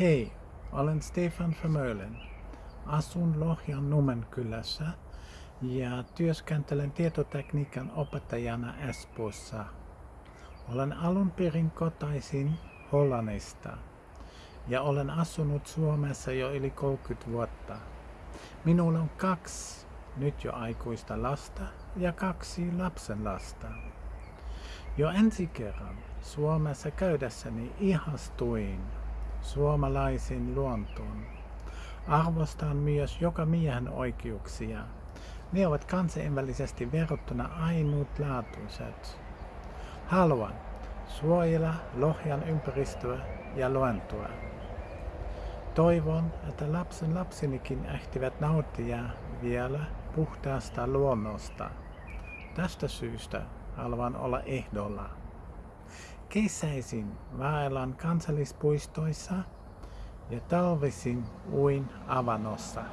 Hei, olen Stefan Vermeulen. Asun Lohjan Numenkylässä ja työskentelen tietotekniikan opettajana Espoossa. Olen alun perin kotaisin Hollannista ja olen asunut Suomessa jo yli 30 vuotta. Minulla on kaksi nyt jo aikuista lasta ja kaksi lapsenlasta. Jo ensi kerran Suomessa käydessäni ihastuin suomalaisiin luontoon. Arvostan myös joka miehen oikeuksia. Ne ovat kansainvälisesti verrattuna ainutlaatuiset. Haluan suojella Lohjan ympäristöä ja luontoa. Toivon, että lapsen lapsinikin ehtivät nauttia vielä puhtaasta luonnosta. Tästä syystä haluan olla ehdolla. Kesäisin vaellan kansallispuistoissa ja talvisin uin avannossa.